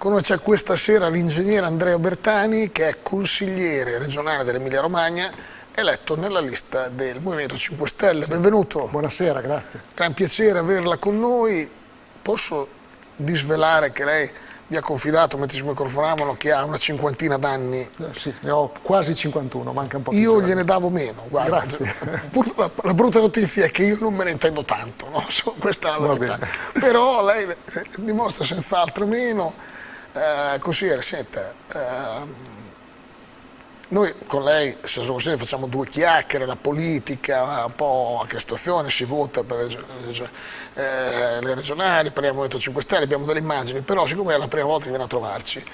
Con noi c'è questa sera l'ingegnere Andrea Bertani che è consigliere regionale dell'Emilia Romagna eletto nella lista del Movimento 5 Stelle. Benvenuto. Buonasera, grazie. Gran piacere averla con noi. Posso disvelare che lei vi ha confidato mentre ci microfonavano che ha una cinquantina d'anni. Eh, sì, ne ho quasi 51, manca un po' Io giorni. gliene davo meno, guarda. La, la, brutta notizia è che io non me ne intendo tanto, no? questa è la verità. Però lei eh, dimostra senz'altro meno. Eh, consigliere, senta, eh, noi con lei, se così, facciamo due chiacchiere, la politica, un po' anche la situazione, si vota per eh, le regionali, parliamo del Movimento 5 Stelle, abbiamo delle immagini, però siccome è la prima volta che viene a trovarci,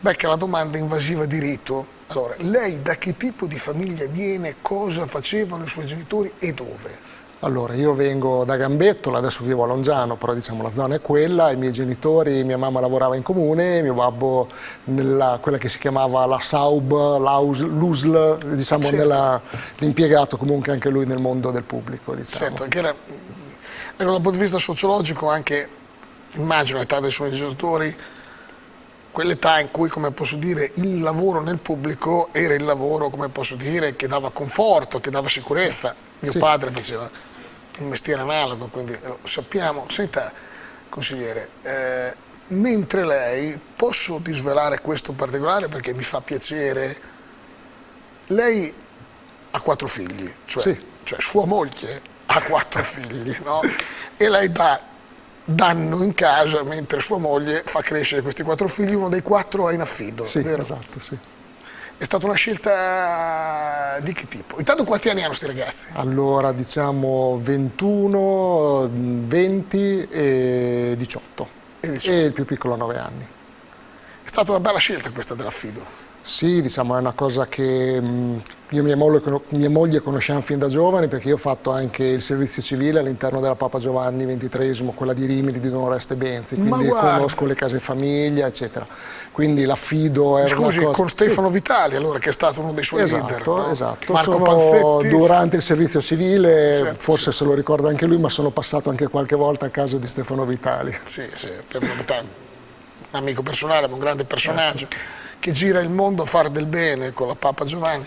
becca la domanda invasiva di rito. Allora, lei da che tipo di famiglia viene, cosa facevano i suoi genitori e dove? Allora, io vengo da Gambettola, adesso vivo a Longiano, però diciamo la zona è quella, i miei genitori, mia mamma lavorava in comune, mio babbo nella quella che si chiamava la Saub, l'USL, diciamo certo. l'impiegato comunque anche lui nel mondo del pubblico. Diciamo. Certo, che era, era dal punto di vista sociologico anche, immagino l'età dei suoi genitori, quell'età in cui, come posso dire, il lavoro nel pubblico era il lavoro, come posso dire, che dava conforto, che dava sicurezza. Mio sì. padre faceva un mestiere analogo, quindi lo sappiamo. Senta, consigliere, eh, mentre lei, posso disvelare questo particolare perché mi fa piacere, lei ha quattro figli, cioè, sì. cioè sua moglie ha quattro figli, no? E lei dà danno in casa mentre sua moglie fa crescere questi quattro figli, uno dei quattro è in affido. Sì, vero? esatto, sì. È stata una scelta di che tipo? Intanto quanti anni hanno questi ragazzi? Allora diciamo 21, 20 e 18. E, 18. e il più piccolo 9 anni. È stata una bella scelta questa dell'affido. Sì, diciamo, è una cosa che mm, io e mia moglie, mia moglie conosciamo fin da giovani perché io ho fatto anche il servizio civile all'interno della Papa Giovanni XXIII, quella di Rimini, di Don Oreste Benzi, quindi conosco le case famiglia, eccetera. Quindi l'affido era Scusi, cosa... con Stefano sì. Vitali allora, che è stato uno dei suoi esatto, leader, no? Esatto, Marco sono, Panzetti, durante il servizio civile, certo, forse sì. se lo ricorda anche lui, ma sono passato anche qualche volta a casa di Stefano Vitali. Sì, sì, Stefano Vitali, un amico personale, un grande personaggio. Certo che gira il mondo a fare del bene con la Papa Giovanni.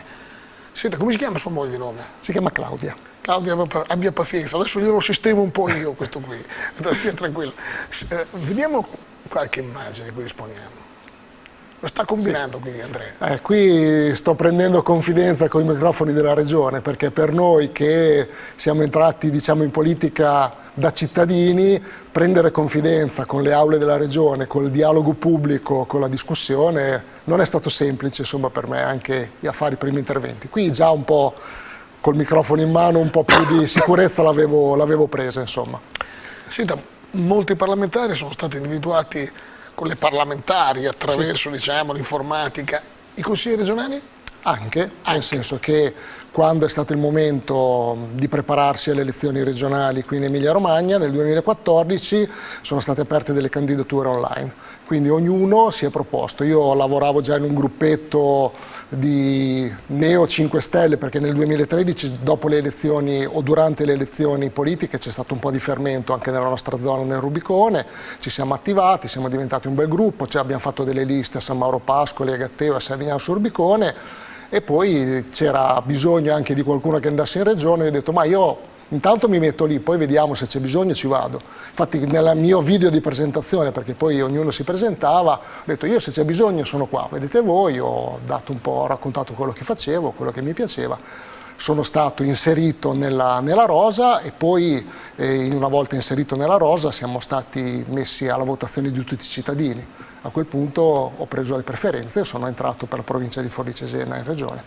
Senta, come si chiama sua moglie di nome? Si chiama Claudia. Claudia, abbia pazienza, adesso glielo sistemo un po' io questo qui, stia tranquillo. Eh, vediamo qualche immagine qui disponiamo. Lo sta combinando sì. qui Andrea? Eh, qui sto prendendo confidenza con i microfoni della regione perché per noi che siamo entrati diciamo, in politica da cittadini prendere confidenza con le aule della regione, col dialogo pubblico, con la discussione non è stato semplice insomma, per me anche a fare i primi interventi. Qui già un po' col microfono in mano un po' più di sicurezza l'avevo presa insomma. Senta, molti parlamentari sono stati individuati con le parlamentari attraverso sì. diciamo, l'informatica. I consigli regionali? Anche, Anche, nel senso che quando è stato il momento di prepararsi alle elezioni regionali qui in Emilia Romagna, nel 2014 sono state aperte delle candidature online, quindi ognuno si è proposto. Io lavoravo già in un gruppetto di Neo 5 Stelle perché nel 2013 dopo le elezioni o durante le elezioni politiche c'è stato un po' di fermento anche nella nostra zona nel Rubicone, ci siamo attivati, siamo diventati un bel gruppo, cioè abbiamo fatto delle liste a San Mauro Pascoli, a Gatteo, a Savignano sul Rubicone. E poi c'era bisogno anche di qualcuno che andasse in regione. E ho detto ma io intanto mi metto lì, poi vediamo se c'è bisogno ci vado. Infatti nel mio video di presentazione, perché poi ognuno si presentava, ho detto io se c'è bisogno sono qua, vedete voi, ho, ho raccontato quello che facevo, quello che mi piaceva, sono stato inserito nella, nella rosa e poi eh, una volta inserito nella rosa siamo stati messi alla votazione di tutti i cittadini a quel punto ho preso le preferenze e sono entrato per la provincia di Forlì Cesena in regione.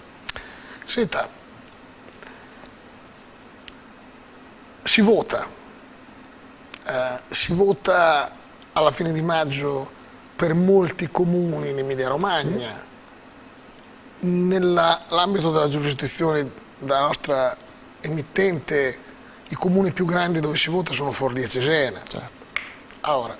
Senta, si vota, eh, si vota alla fine di maggio per molti comuni in Emilia Romagna, nell'ambito della giurisdizione della nostra emittente i comuni più grandi dove si vota sono Forlì e Cesena. Certo. Ora,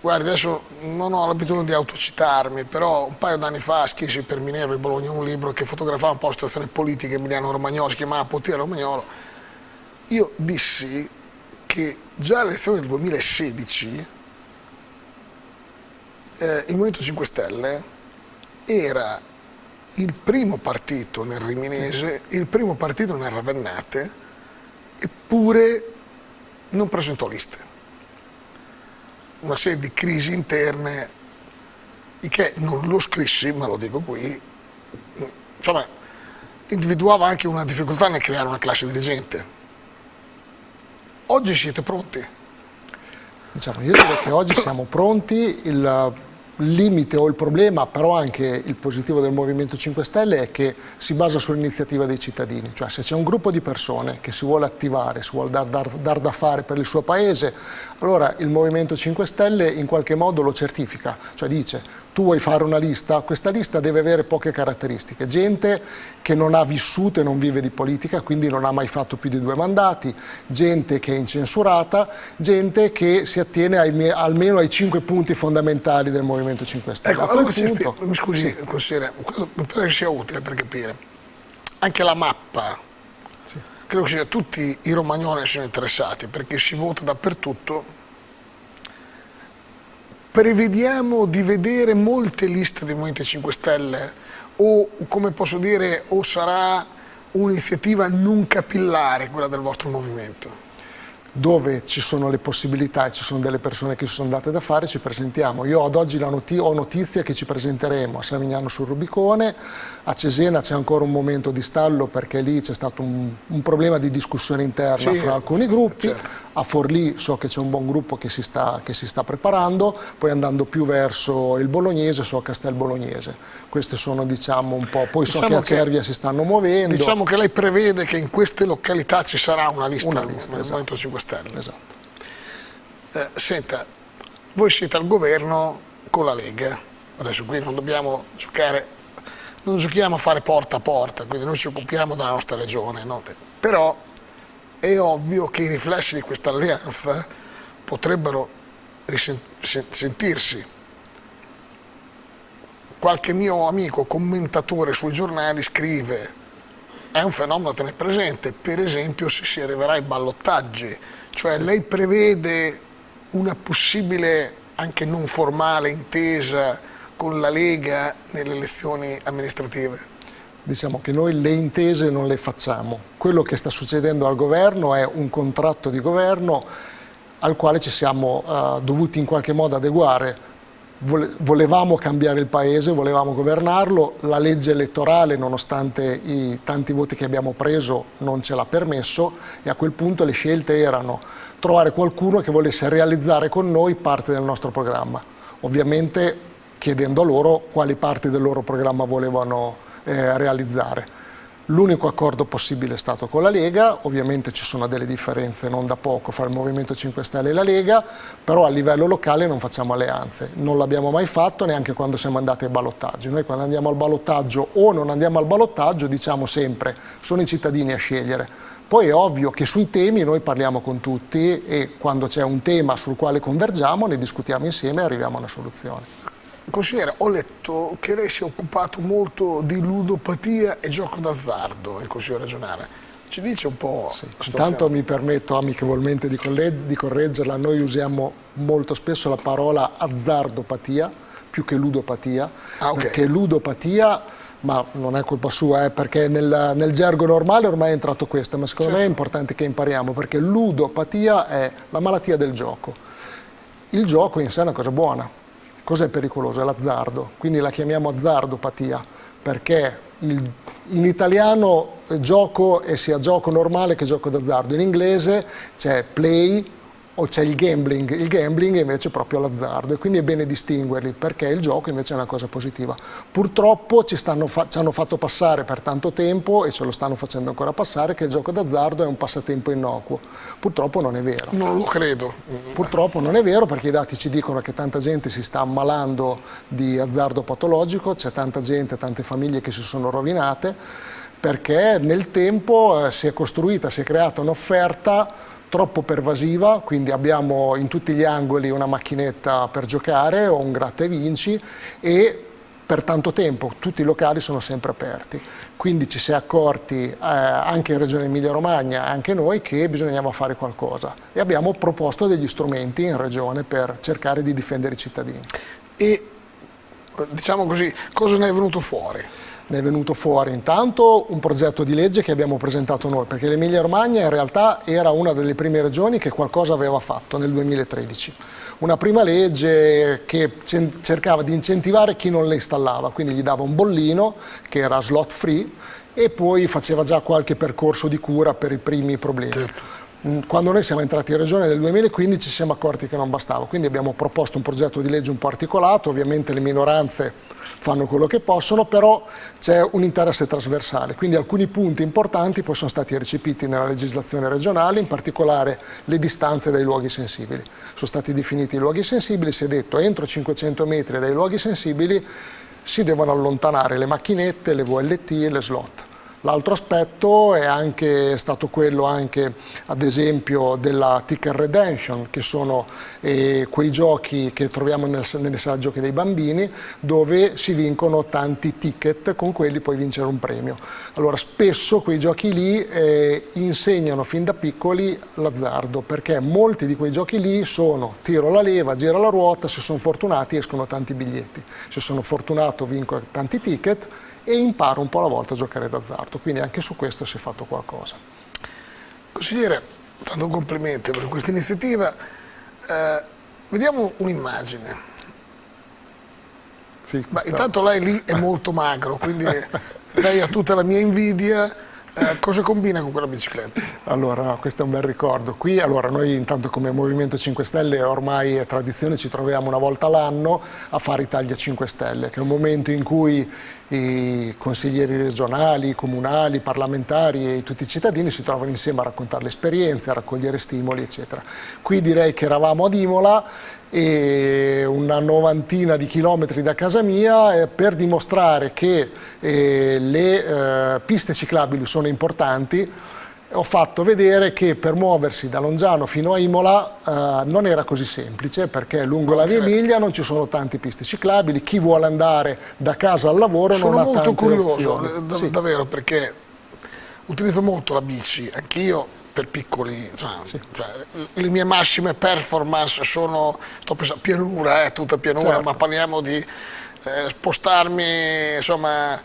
Guardi, adesso non ho l'abitudine di autocitarmi, però un paio d'anni fa scrissi per Minerva e Bologna un libro che fotografava un po' la situazione politica emiliano-romagnolo, si chiamava Potere Romagnolo. Io dissi che già alle elezioni del 2016 eh, il Movimento 5 Stelle era il primo partito nel Riminese, il primo partito nel Ravennate, eppure non presentò liste. Una serie di crisi interne, che non lo scrissi, ma lo dico qui, insomma, individuava anche una difficoltà nel creare una classe dirigente. Oggi siete pronti? Diciamo, io direi che oggi siamo pronti, il limite o il problema, però anche il positivo del Movimento 5 Stelle è che si basa sull'iniziativa dei cittadini, cioè se c'è un gruppo di persone che si vuole attivare, si vuole dar, dar, dar, da fare per il suo paese, allora il Movimento 5 Stelle in qualche modo lo certifica, cioè dice tu vuoi fare una lista, questa lista deve avere poche caratteristiche, gente che non ha vissuto e non vive di politica, quindi non ha mai fatto più di due mandati, gente che è incensurata, gente che si attiene ai, almeno ai cinque punti fondamentali del Movimento 5 Stelle. Ecco, allora punto, mi scusi, sì. consigliere, mi pare che sia utile per capire. Anche la mappa, sì. credo che tutti i romagnoli siano interessati perché si vota dappertutto prevediamo di vedere molte liste del Movimento 5 Stelle o come posso dire o sarà un'iniziativa non capillare quella del vostro movimento? dove ci sono le possibilità e ci sono delle persone che si sono date da fare, ci presentiamo. Io ad oggi noti ho notizia che ci presenteremo a Savignano sul Rubicone, a Cesena c'è ancora un momento di stallo perché lì c'è stato un, un, problema di discussione interna sì, fra alcuni gruppi, certo. A Forlì so che c'è un buon gruppo che si, sta, che si, sta, preparando, poi andando più verso il Bolognese so Castel Bolognese. Queste sono diciamo un po', poi diciamo so che a Cervia si stanno muovendo. Diciamo che lei prevede che in queste località ci sarà una lista, una lista nel esatto. Movimento 5 Stelle. Esatto. Eh, senta, voi siete al governo con la Lega, adesso qui non dobbiamo giocare, non giochiamo a fare porta a porta, quindi noi ci occupiamo della nostra regione, no? però è ovvio che i riflessi di questa alleanza potrebbero sentirsi. Qualche mio amico commentatore sui giornali scrive è un fenomeno da tenere presente, per esempio se si arriverà ai ballottaggi, cioè lei prevede una possibile, anche non formale, intesa con la Lega nelle elezioni amministrative? Diciamo che noi le intese non le facciamo. Quello che sta succedendo al governo è un contratto di governo al quale ci siamo uh, dovuti in qualche modo adeguare volevamo cambiare il paese, volevamo governarlo, la legge elettorale nonostante i tanti voti che abbiamo preso non ce l'ha permesso e a quel punto le scelte erano trovare qualcuno che volesse realizzare con noi parte del nostro programma, ovviamente chiedendo loro quali parti del loro programma volevano eh, realizzare. L'unico accordo possibile è stato con la Lega, ovviamente ci sono delle differenze non da poco fra il Movimento 5 Stelle e la Lega, però a livello locale non facciamo alleanze, non l'abbiamo mai fatto neanche quando siamo andati ai ballottaggi. Noi quando andiamo al ballottaggio o non andiamo al ballottaggio diciamo sempre sono i cittadini a scegliere. Poi è ovvio che sui temi noi parliamo con tutti e quando c'è un tema sul quale convergiamo ne discutiamo insieme e arriviamo a una soluzione. Consigliere, ho letto che lei si è occupato molto di ludopatia e gioco d'azzardo in Consiglio regionale. Ci dice un po'... Sì. Intanto mi permetto amichevolmente di, di correggerla, noi usiamo molto spesso la parola azzardopatia più che ludopatia, ah, okay. perché ludopatia ma non è colpa sua, eh, perché nel, nel, gergo normale ormai è entrato questo, ma secondo certo. me è certo. importante che impariamo, perché ludopatia è la malattia del gioco. Il gioco in sé è una cosa buona, Cos'è pericoloso? È l'azzardo, quindi la chiamiamo azzardopatia, perché il, in italiano gioco è sia gioco normale che gioco d'azzardo, in inglese c'è play, o c'è il gambling, il gambling invece è proprio l'azzardo e quindi è bene distinguerli perché il gioco invece è una cosa positiva. Purtroppo ci, fa ci, hanno fatto passare per tanto tempo e ce lo stanno facendo ancora passare che il gioco d'azzardo è un passatempo innocuo. Purtroppo non è vero. Non lo credo. Purtroppo non è vero perché i dati ci dicono che tanta gente si sta ammalando di azzardo patologico, c'è tanta gente, tante famiglie che si sono rovinate perché nel tempo eh, si è costruita, si è creata un'offerta troppo pervasiva, quindi abbiamo in tutti gli angoli una macchinetta per giocare o un gratta e vinci e per tanto tempo tutti i locali sono sempre aperti, quindi ci si è accorti eh, anche in Regione Emilia Romagna, anche noi, che bisognava fare qualcosa e abbiamo proposto degli strumenti in Regione per cercare di difendere i cittadini. e diciamo così, cosa ne è venuto fuori? Ne è venuto fuori intanto un progetto di legge che abbiamo presentato noi, perché l'Emilia Romagna in realtà era una delle prime regioni che qualcosa aveva fatto nel 2013. Una prima legge che cercava di incentivare chi non le installava, quindi gli dava un bollino che era slot free e poi faceva già qualche percorso di cura per i primi problemi. Certo. Mm, quando noi siamo entrati in regione nel 2015 ci siamo accorti che non bastava, quindi abbiamo proposto un progetto di legge un po' articolato, ovviamente le minoranze fanno quello che possono, però c'è un interesse trasversale, quindi alcuni punti importanti poi sono stati recepiti nella legislazione regionale, in particolare le distanze dai luoghi sensibili. Sono stati definiti i luoghi sensibili, si è detto entro 500 metri dai luoghi sensibili si devono allontanare le macchinette, le VLT e le slot. L'altro aspetto è anche stato quello anche ad esempio della Ticker Redemption che sono eh, quei giochi che troviamo nel, nelle sale giochi dei bambini dove si vincono tanti ticket con quelli puoi vincere un premio. Allora spesso quei giochi lì eh, insegnano fin da piccoli l'azzardo perché molti di quei giochi lì sono tiro la leva, gira la ruota, se sono fortunati escono tanti biglietti, se sono fortunato vinco tanti ticket e imparo un po' alla volta a giocare d'azzardo, quindi anche su questo si è fatto qualcosa. Consigliere, tanto complimenti per questa iniziativa, eh, vediamo un'immagine. Sì, intanto lei lì è molto magro, quindi lei ha tutta la mia invidia, eh, cosa combina con quella bicicletta? Allora, questo è un bel ricordo. Qui, allora, noi intanto come Movimento 5 Stelle ormai è tradizione, ci troviamo una volta l'anno a fare Italia 5 Stelle, che è un momento in cui i consiglieri regionali, comunali, parlamentari e tutti i cittadini si trovano insieme a raccontare le esperienze, a raccogliere stimoli, eccetera. Qui direi che eravamo ad Imola una novantina di chilometri da casa mia eh, per dimostrare che eh, le eh, piste ciclabili sono importanti ho fatto vedere che per muoversi da Longiano fino a Imola eh, non era così semplice perché lungo la via Emilia non ci sono tante piste ciclabili, chi vuole andare da casa al lavoro sono non ha tante opzioni. Sono molto curioso, sì. davvero, perché utilizzo molto la bici, anch'io per piccoli, cioè, sì. cioè, le mie massime performance sono, sto pensando, pianura, eh, tutta pianura, certo. ma parliamo di eh, spostarmi, insomma,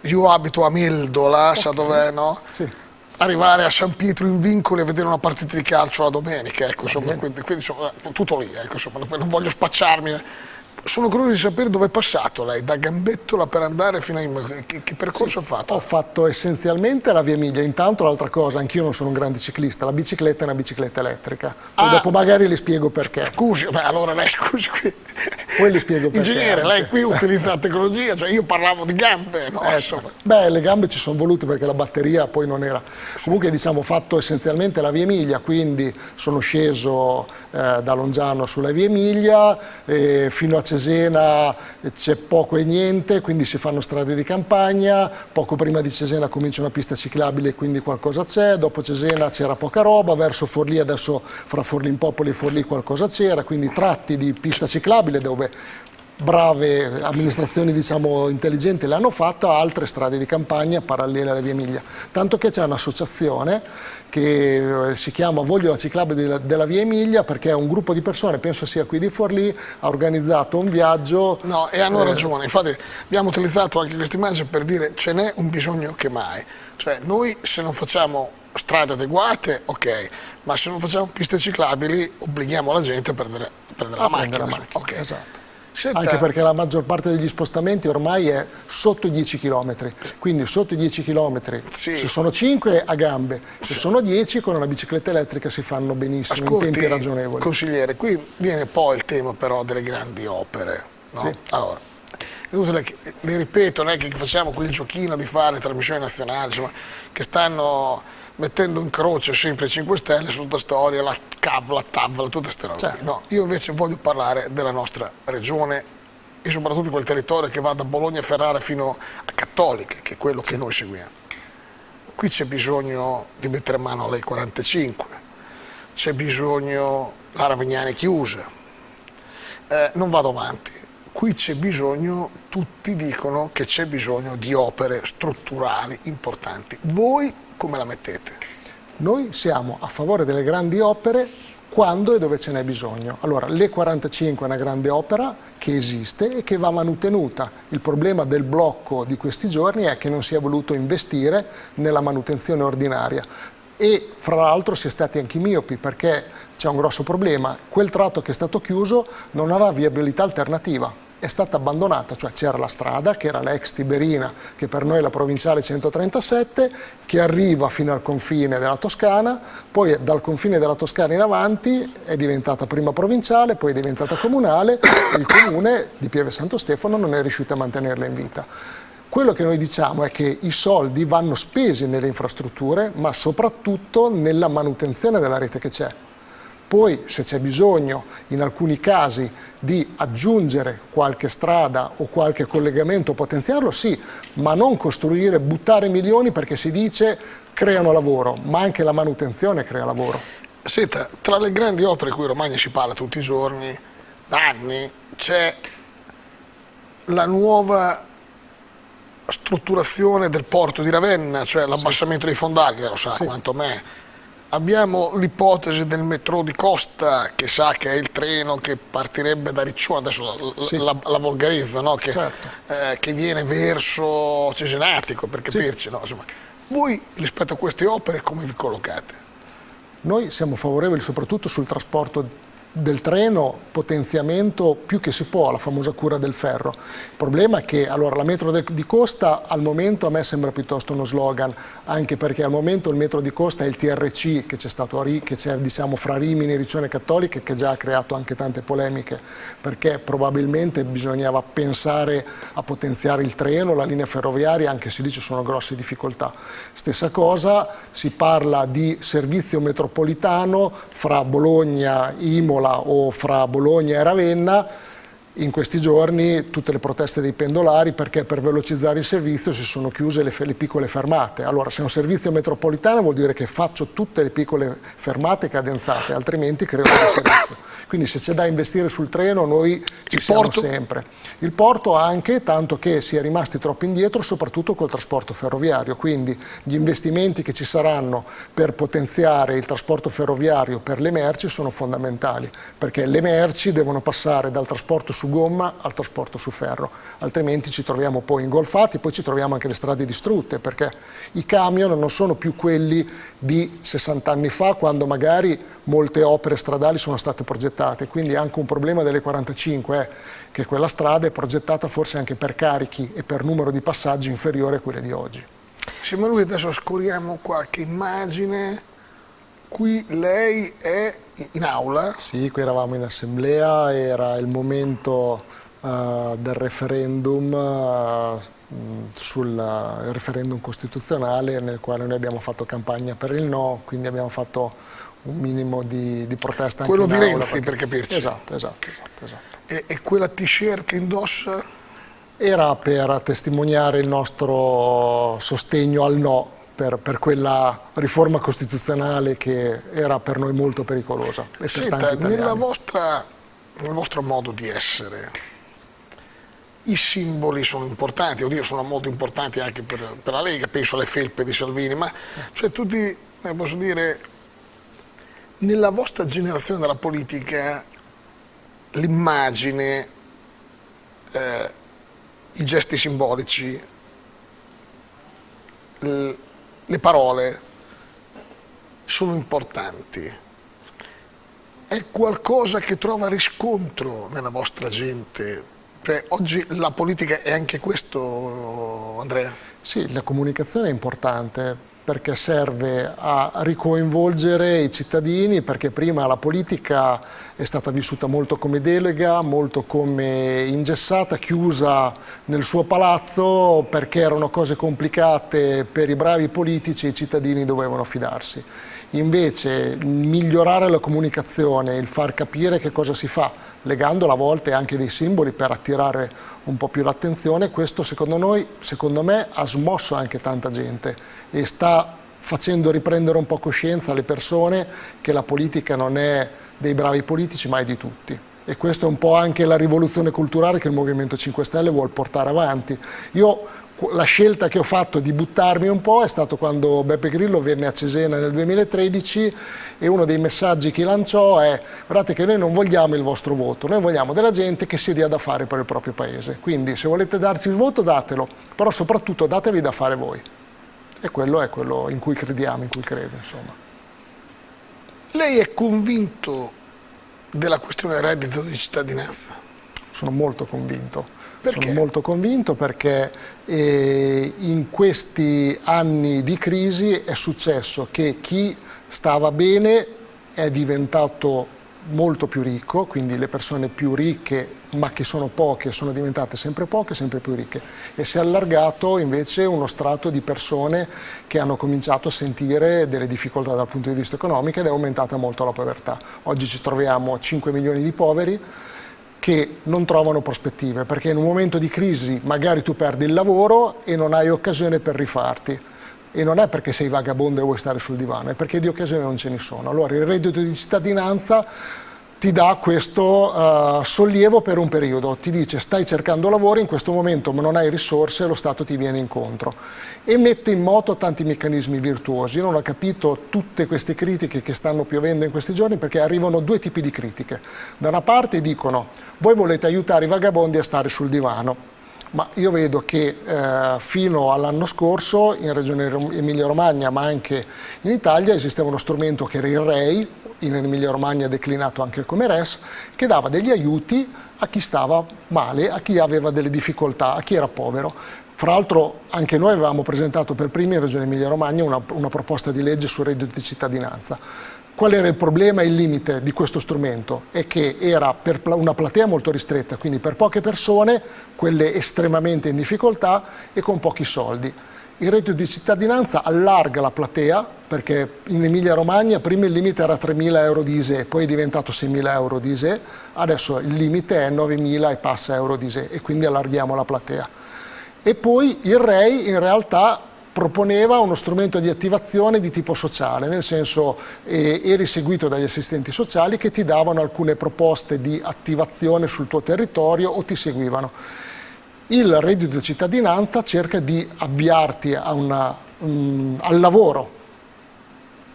io abito a Mildola, okay. sa dov'è, no? Sì arrivare a San Pietro in Vincoli e vedere una partita di calcio la domenica, ecco, insomma, quindi, quindi insomma, tutto lì, ecco, insomma, non voglio spacciarmi sono curioso di sapere dove è passato lei, da Gambettola per andare fino a... che, che percorso sì, ha fatto? Ho fatto essenzialmente la via Emilia, intanto l'altra cosa, anch'io non sono un grande ciclista, la bicicletta è una bicicletta elettrica, poi ah, dopo magari le spiego perché. Scusi, beh, allora lei scusi qui. Poi le spiego perché. Ingegnere, lei qui utilizza la tecnologia, cioè io parlavo di gambe, no? Eh, beh, le gambe ci sono volute perché la batteria poi non era. Comunque diciamo ho fatto essenzialmente la via Emilia, quindi sono sceso eh, da Longiano sulla via Emilia eh, fino a Cesena c'è poco e niente, quindi si fanno strade di campagna, poco prima di Cesena comincia una pista ciclabile, quindi qualcosa c'è, dopo Cesena c'era poca roba, verso Forlì adesso fra Forlì in Popoli e Forlì qualcosa c'era, quindi tratti di pista ciclabile dove brave amministrazioni diciamo, intelligenti l'hanno fatto, altre strade di campagna parallele alle vie Emilia. Tanto che c'è un'associazione che eh, si chiama Voglio la ciclabile della, via Emilia perché un gruppo di persone, penso sia qui di Forlì, ha organizzato un viaggio. No, e hanno eh, ragione, infatti abbiamo utilizzato anche questa immagine per dire ce n'è un bisogno che mai. Cioè noi se non facciamo strade adeguate, ok, ma se non facciamo piste ciclabili obblighiamo la gente a prendere, a prendere a la macchina. La macchina. Okay. Esatto. Senta. Anche perché la maggior parte degli spostamenti ormai è sotto i 10 km, quindi sotto i 10 km sì. se sono 5 a gambe, se sì. sono 10 con una bicicletta elettrica si fanno benissimo Ascolti, in tempi ragionevoli. Consigliere, qui viene poi il tema però delle grandi opere. No? Sì. Allora, le ripeto, non è che facciamo qui il giochino di fare trasmissioni nazionali, insomma, che stanno mettendo in croce sempre 5 Stelle su tutta storia, la CAV, la TAV, tutte queste robe. Certo. No, io invece voglio parlare della nostra regione e soprattutto di quel territorio che va da Bologna e Ferrara fino a Cattolica, che è quello sì. che noi seguiamo. Qui c'è bisogno di mettere mano alle 45, c'è bisogno, la Ravignani chiusa, eh, non vado avanti, qui c'è bisogno, tutti dicono che c'è bisogno di opere strutturali importanti. Voi come la mettete? Noi siamo a favore delle grandi opere quando e dove ce n'è bisogno. Allora, l'E45 è una grande opera che esiste e che va manutenuta. Il problema del blocco di questi giorni è che non si è voluto investire nella manutenzione ordinaria e fra l'altro si è stati anche miopi perché c'è un grosso problema, quel tratto che è stato chiuso non ha viabilità alternativa è stata abbandonata, cioè c'era la strada che era l'ex Tiberina, che per noi è la provinciale 137, che arriva fino al confine della Toscana, poi dal confine della Toscana in avanti è diventata prima provinciale, poi è diventata comunale e il comune di Pieve Santo Stefano non è riuscito a mantenerla in vita. Quello che noi diciamo è che i soldi vanno spesi nelle infrastrutture, ma soprattutto nella manutenzione della rete che c'è. Poi se c'è bisogno in alcuni casi di aggiungere qualche strada o qualche collegamento, potenziarlo, sì, ma non costruire, buttare milioni perché si dice creano lavoro, ma anche la manutenzione crea lavoro. Senta, tra le grandi opere di cui Romagna si parla tutti i giorni, da anni, c'è la nuova strutturazione del porto di Ravenna, cioè l'abbassamento sì. dei fondali, lo sa sì. quanto me Abbiamo l'ipotesi del metro di Costa, che sa che è il treno che partirebbe da Riccione, adesso sì. la, la, volgarizzo, no? che, certo. eh, che, viene verso Cesenatico, per capirci. Sì. No? Insomma, voi rispetto a queste opere come vi collocate? Noi siamo favorevoli soprattutto sul trasporto del treno potenziamento più che si può, la famosa cura del ferro. Il problema è che allora, la metro di Costa al momento a me sembra piuttosto uno slogan, anche perché al momento il metro di Costa è il TRC che c'è stato che c'è diciamo, fra Rimini e Riccione Cattolica che già ha creato anche tante polemiche, perché probabilmente bisognava pensare a potenziare il treno, la linea ferroviaria, anche se lì ci sono grosse difficoltà. Stessa cosa, si parla di servizio metropolitano fra Bologna, Imola, Imola o fra Bologna e Ravenna in questi giorni tutte le proteste dei pendolari perché per velocizzare il servizio si sono chiuse le, le, piccole fermate. Allora se è un servizio metropolitano vuol dire che faccio tutte le piccole fermate cadenzate, altrimenti creo un servizio. Quindi se c'è da investire sul treno noi ci il siamo porto. sempre. Il porto anche, tanto che si è rimasti troppo indietro, soprattutto col trasporto ferroviario, quindi gli investimenti che ci saranno per potenziare il trasporto ferroviario per le merci sono fondamentali, perché le merci devono passare dal trasporto su gomma al trasporto su ferro, altrimenti ci troviamo poi ingolfati, poi ci troviamo anche le strade distrutte, perché i camion non sono più quelli di 60 anni fa, quando magari molte opere stradali sono state progettate, quindi anche un problema delle 45 è che quella strada è progettata forse anche per carichi e per numero di passaggi inferiore a quelle di oggi. Sì, ma noi adesso scoriamo qualche immagine, qui lei è in aula? Sì, qui eravamo in assemblea, era il momento uh, del referendum uh, sul referendum costituzionale nel quale noi abbiamo fatto campagna per il no, quindi abbiamo fatto un minimo di, di protesta Quello anche di Renzi, perché... per capirci. Esatto, esatto, esatto. esatto. E, e quella t-shirt che indossa? Era per testimoniare il nostro sostegno al no per, per, quella riforma costituzionale che era per noi molto pericolosa. Senta, vostra, nel vostro modo di essere, i simboli sono importanti, oddio sono molto importanti anche per, per la Lega, penso alle felpe di Salvini, ma cioè tutti, eh, posso dire, nella vostra generazione della politica l'immagine, eh, i gesti simbolici, le parole sono importanti. È qualcosa che trova riscontro nella vostra gente. Cioè, oggi la politica è anche questo, Andrea? Sì, la comunicazione è importante perché serve a ricoinvolgere i cittadini, perché prima la politica è stata vissuta molto come delega, molto come ingessata, chiusa nel suo palazzo, perché erano cose complicate per i bravi politici e i cittadini dovevano fidarsi. Invece migliorare la comunicazione, il far capire che cosa si fa, legandola a volte anche dei simboli per attirare un po' più l'attenzione, questo secondo noi, secondo me, ha smosso anche tanta gente e sta facendo riprendere un po' coscienza alle persone che la politica non è dei bravi politici ma è di tutti e questa è un po' anche la rivoluzione culturale che il Movimento 5 Stelle vuole portare avanti. Io la scelta che ho fatto di buttarmi un po' è stato quando Beppe Grillo venne a Cesena nel 2013 e uno dei messaggi che lanciò è guardate che noi non vogliamo il vostro voto, noi vogliamo della gente che si dia da fare per il proprio paese, quindi se volete darci il voto datelo, però soprattutto datevi da fare voi. E quello è quello in cui crediamo, in cui credo. Insomma. Lei è convinto della questione reddito di cittadinanza? Sono molto convinto perché? Sono molto convinto perché eh, in questi anni di crisi è successo che chi stava bene è diventato molto più ricco, quindi le persone più ricche ma che sono poche sono diventate sempre poche, sempre più ricche e si è allargato invece uno strato di persone che hanno cominciato a sentire delle difficoltà dal punto di vista economico ed è aumentata molto la povertà. Oggi ci troviamo 5 milioni di poveri, che non trovano prospettive, perché in un momento di crisi magari tu perdi il lavoro e non hai occasione per rifarti. E non è perché sei vagabondo e vuoi stare sul divano, è perché di occasioni non ce ne sono. Allora il reddito di cittadinanza ti dà questo uh, sollievo per un periodo, ti dice stai cercando lavoro in questo momento ma non hai risorse lo Stato ti viene incontro e mette in moto tanti meccanismi virtuosi. Io non ho capito tutte queste critiche che stanno piovendo in questi giorni perché arrivano due tipi di critiche. Da una parte dicono voi volete aiutare i vagabondi a stare sul divano, ma io vedo che eh, fino all'anno scorso in Regione Emilia Romagna ma anche in Italia esisteva uno strumento che era il REI, in Emilia Romagna declinato anche come RES, che dava degli aiuti a chi stava male, a chi aveva delle difficoltà, a chi era povero. Fra l'altro anche noi avevamo presentato per primi in Regione Emilia Romagna una, una proposta di legge sul reddito di cittadinanza. Qual era il problema e il limite di questo strumento? È che era per una platea molto ristretta, quindi per poche persone, quelle estremamente in difficoltà e con pochi soldi. Il reddito di cittadinanza allarga la platea perché in Emilia Romagna prima il limite era 3.000 euro di ISE, poi è diventato 6.000 euro di ISE, adesso il limite è 9.000 e passa euro di ISE e quindi allarghiamo la platea. E poi il REI in realtà proponeva uno strumento di attivazione di tipo sociale, nel senso eh, eri seguito dagli assistenti sociali che ti davano alcune proposte di attivazione sul tuo territorio o ti seguivano il reddito di cittadinanza cerca di avviarti una, um, al lavoro,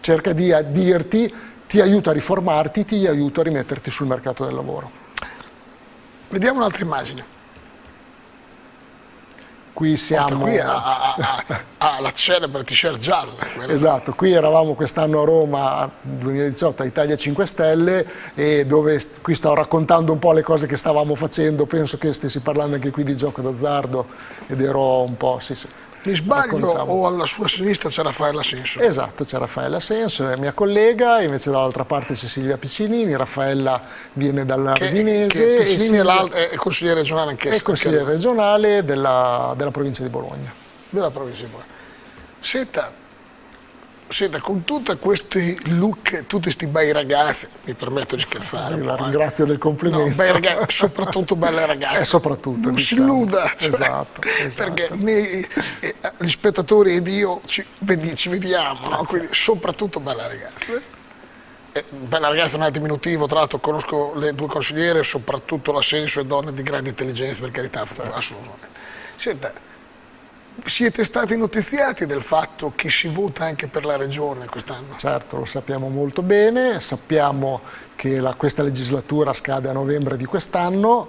cerca di dirti ti aiuta a riformarti, ti aiuta a rimetterti sul mercato del lavoro. Vediamo un'altra immagine qui siamo... qui ha, ha, ha, la celebre t-shirt gialla. Esatto, qui eravamo quest'anno a Roma, 2018, a Italia 5 Stelle, e dove qui sto raccontando un po' le cose che stavamo facendo, penso che stessi parlando anche qui di gioco d'azzardo, ed ero un po', sì, sì, mi sbaglio o alla sua sinistra c'è Raffaella Ascenso? Esatto, c'è Raffaella Ascenso, è mia collega, invece dall'altra parte c'è Silvia Piccinini, Raffaella viene dalla che, Rovinese. Che Piccinini Silvia... è, consigliere regionale anch'essa. È consigliere regionale della, della provincia di Bologna. Della provincia di Bologna. Senta, Senta, con tutti questi look, tutti questi bei ragazzi, mi permetto di scherzare. Io la ringrazio del complimento. No, bei ragazzi, soprattutto belle ragazze. E soprattutto. Non diciamo. si illuda. Cioè, esatto, esatto. Perché noi, eh, gli spettatori ed io ci, vedi, ci vediamo, no? quindi soprattutto belle ragazze. Eh, bella ragazza non è diminutivo, tra l'altro conosco le due consigliere, soprattutto la Senso e donne di grande intelligenza, per carità, certo. assolutamente. Senta, siete stati notiziati del fatto che si vota anche per la Regione quest'anno? Certo, lo sappiamo molto bene, sappiamo che la, questa legislatura scade a novembre di quest'anno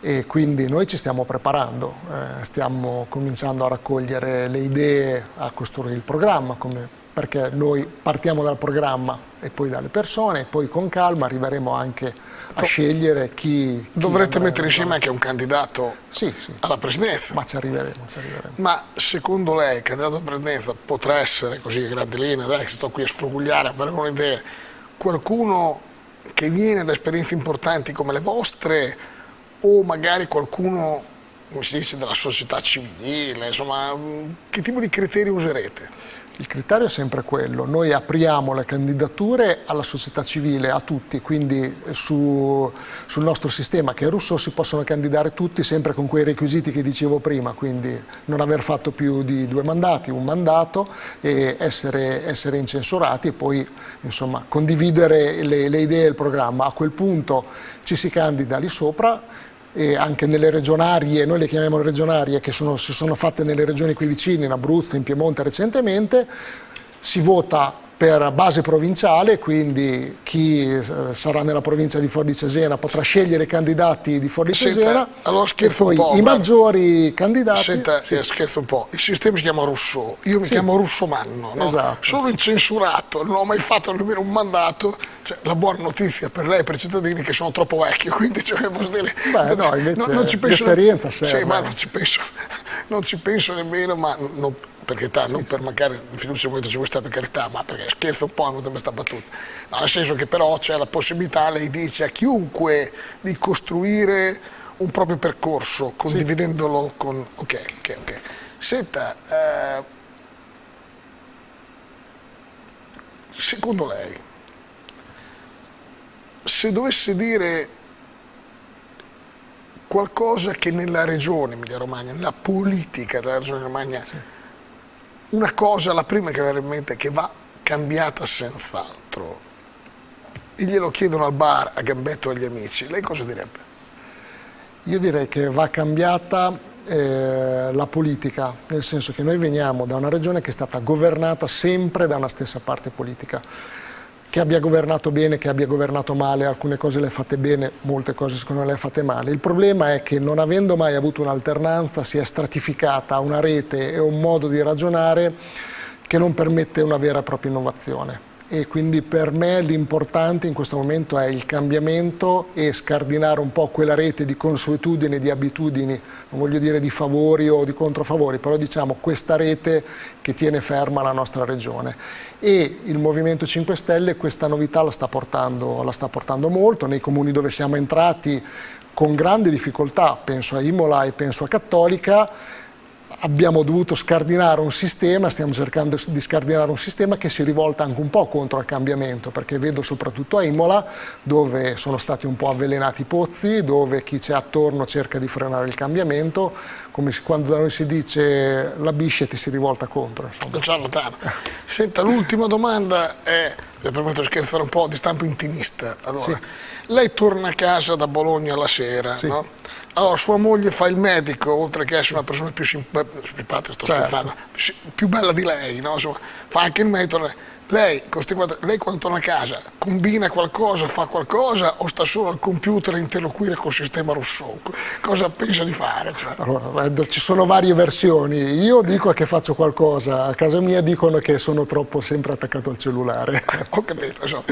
e quindi noi ci stiamo preparando, eh, stiamo cominciando a raccogliere le idee, a costruire il programma come perché noi partiamo dal programma e poi dalle persone e poi con calma arriveremo anche a scegliere chi... Dovrete mettere insieme anche un candidato sì, sì. alla presidenza. Ma ci arriveremo, ci arriveremo. Ma secondo lei il candidato alla presidenza potrà essere, così a grandi linee, dai che sto qui a sfrugugliare, a avere un'idea, qualcuno che viene da esperienze importanti come le vostre o magari qualcuno come si dice, della società civile, insomma, che tipo di criteri userete? Il criterio è sempre quello, noi apriamo le candidature alla società civile, a tutti, quindi su, sul nostro sistema che è russo si possono candidare tutti sempre con quei requisiti che dicevo prima, quindi non aver fatto più di due mandati, un mandato e essere, essere incensurati e poi insomma, condividere le, le idee e il programma. A quel punto ci si candida lì sopra, e anche nelle regionarie, noi le chiamiamo regionarie, che sono, si sono fatte nelle regioni qui vicine, in Abruzzo, in Piemonte recentemente, si vota per base provinciale, quindi chi eh, sarà nella provincia di Forlì Cesena potrà scegliere i candidati di Forlì Cesena allora scherzo e poi i maggiori candidati... Senta, sì. eh, scherzo un po', il sistema si chiama Rousseau, io mi sì. chiamo Russomanno, no? esatto. sono incensurato, non ho mai fatto nemmeno un mandato, cioè, la buona notizia per lei e per i cittadini che sono troppo vecchio, quindi cioè, posso dire... Beh, no, invece non, non ci penso, l'esperienza serve. Sì, ma non ci penso, non ci penso nemmeno, ma non, per carità, non per mancare di fiducia al Movimento 5 Stelle per carità, ma perché scherzo un po' hanno questa battuta. No, nel senso che però c'è la possibilità, lei dice a chiunque, di costruire un proprio percorso, condividendolo sì. con... Ok, ok, ok. Senta, eh, secondo lei, se dovesse dire qualcosa che nella regione Emilia Romagna, nella politica della regione Romagna, sì una cosa, la prima che viene in mente, che va cambiata senz'altro, e glielo chiedono al bar, a Gambetto agli amici, lei cosa direbbe? Io direi che va cambiata eh, la politica, nel senso che noi veniamo da una regione che è stata governata sempre da una stessa parte politica che abbia governato bene, che abbia governato male, alcune cose le ha fatte bene, molte cose secondo me le ha fatte male. Il problema è che non avendo mai avuto un'alternanza si è stratificata una rete e un modo di ragionare che non permette una vera e propria innovazione e quindi per me l'importante in questo momento è il cambiamento e scardinare un po' quella rete di consuetudini, di abitudini, non voglio dire di favori o di controfavori, però diciamo questa rete che tiene ferma la nostra regione. E il Movimento 5 Stelle questa novità la sta portando, la sta portando molto, nei comuni dove siamo entrati con grande difficoltà, penso a Imola e penso a Cattolica, abbiamo dovuto scardinare un sistema, stiamo cercando di scardinare un sistema che si rivolta anche un po' contro il cambiamento, perché vedo soprattutto a Imola, dove sono stati un po' avvelenati i pozzi, dove chi c'è attorno cerca di frenare il cambiamento, come quando da noi si dice la biscia ti si rivolta contro. Il ciarlatano. Senta, l'ultima domanda è, mi permetto di scherzare un po', di stampo intimista. Allora, sì. lei torna a casa da Bologna la sera, sì. no? Allora, sua moglie fa il medico, oltre che essere una persona più simpatica, sto certo. più bella di lei, no? Insomma, fa anche il medico. Lei, lei quando torna a casa combina qualcosa, fa qualcosa o sta solo al computer a interloquire col sistema Rousseau? Cosa pensa di fare? Cioè? Allora, ci sono varie versioni. Io dico che faccio qualcosa, a casa mia dicono che sono troppo sempre attaccato al cellulare. Ho capito, so.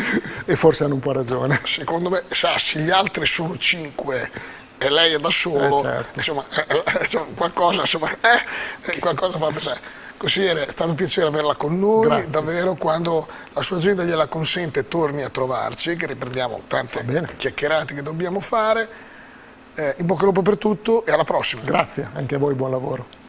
E forse hanno un po' ragione. Secondo me, se gli altri sono cinque e lei è da solo, eh certo. insomma, eh, eh qualcosa, insomma, eh, qualcosa fa pensare. Così è stato un piacere averla con noi, Grazie. davvero quando la sua agenda gliela consente torni a trovarci, che riprendiamo tante chiacchierate che dobbiamo fare. Eh, in bocca al lupo per tutto e alla prossima. Grazie, anche a voi buon lavoro.